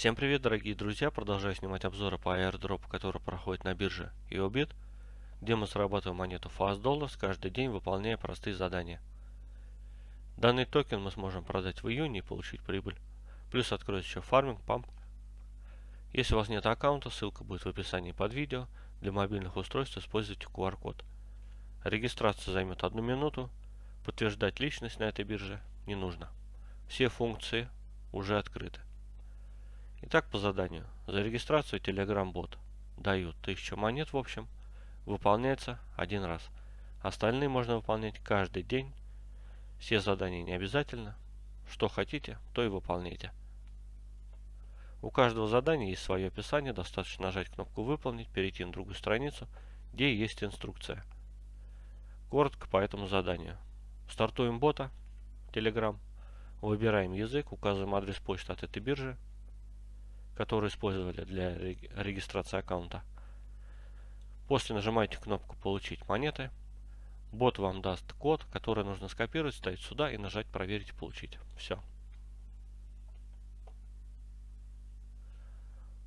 Всем привет, дорогие друзья! Продолжаю снимать обзоры по airdrop, который проходит на бирже YoBit, где мы зарабатываем монету Fast Dollars каждый день, выполняя простые задания. Данный токен мы сможем продать в июне и получить прибыль. Плюс откроется еще фарминг, памп. Если у вас нет аккаунта, ссылка будет в описании под видео. Для мобильных устройств используйте QR-код. Регистрация займет одну минуту. Подтверждать личность на этой бирже не нужно. Все функции уже открыты. Итак, по заданию. За регистрацию Telegram-бот дают 1000 монет в общем. Выполняется один раз. Остальные можно выполнять каждый день. Все задания не обязательно. Что хотите, то и выполняйте. У каждого задания есть свое описание. Достаточно нажать кнопку «Выполнить», перейти на другую страницу, где есть инструкция. Коротко по этому заданию. Стартуем бота Telegram. Выбираем язык, указываем адрес почты от этой биржи, которую использовали для регистрации аккаунта. После нажимаете кнопку «Получить монеты». Бот вам даст код, который нужно скопировать, ставить сюда и нажать «Проверить получить». Все.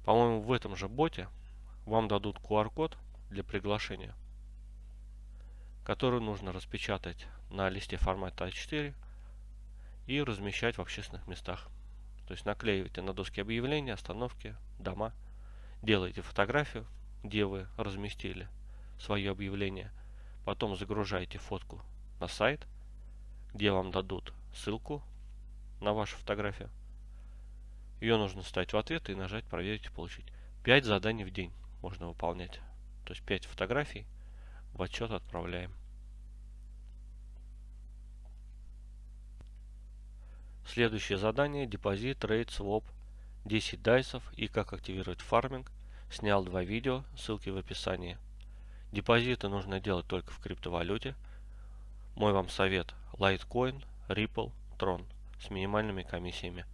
По-моему, в этом же боте вам дадут QR-код для приглашения, который нужно распечатать на листе формата А4 и размещать в общественных местах. То есть наклеиваете на доски объявления, остановки, дома, делаете фотографию, где вы разместили свое объявление, потом загружаете фотку на сайт, где вам дадут ссылку на вашу фотографию. Ее нужно ставить в ответ и нажать «Проверить и получить». 5 заданий в день можно выполнять. То есть 5 фотографий в отчет отправляем. Следующее задание депозит, трейд, своп, 10 дайсов и как активировать фарминг. Снял два видео, ссылки в описании. Депозиты нужно делать только в криптовалюте. Мой вам совет Litecoin, Ripple, Tron с минимальными комиссиями.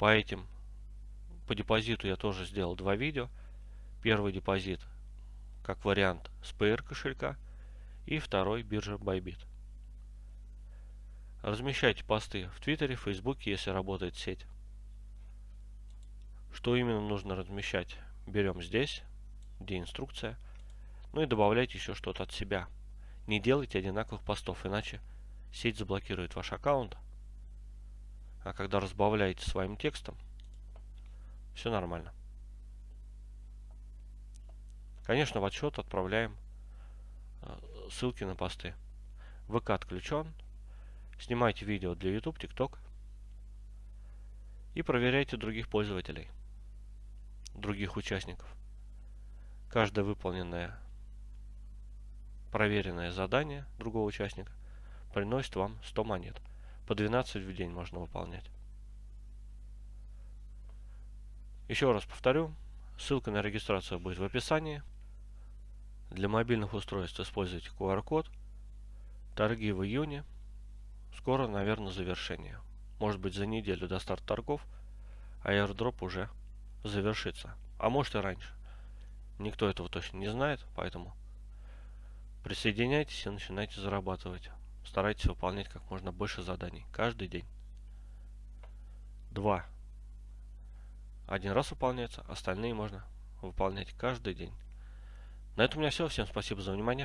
По этим, по депозиту я тоже сделал два видео. Первый депозит как вариант с PR кошелька и второй биржа Bybit. Размещайте посты в Твиттере, Фейсбуке, если работает сеть. Что именно нужно размещать, берем здесь, где инструкция. Ну и добавляйте еще что-то от себя. Не делайте одинаковых постов, иначе сеть заблокирует ваш аккаунт. А когда разбавляете своим текстом, все нормально. Конечно, в отчет отправляем э, ссылки на посты. ВК отключен, Снимайте видео для YouTube, TikTok. И проверяйте других пользователей, других участников. Каждое выполненное, проверенное задание другого участника приносит вам 100 монет. По 12 в день можно выполнять. Еще раз повторю, ссылка на регистрацию будет в описании. Для мобильных устройств используйте QR-код. Торги в июне Скоро, наверное, завершение. Может быть за неделю до старта торгов airdrop уже завершится. А может и раньше. Никто этого точно не знает, поэтому присоединяйтесь и начинайте зарабатывать. Старайтесь выполнять как можно больше заданий каждый день. Два. Один раз выполняется, остальные можно выполнять каждый день. На этом у меня все. Всем спасибо за внимание.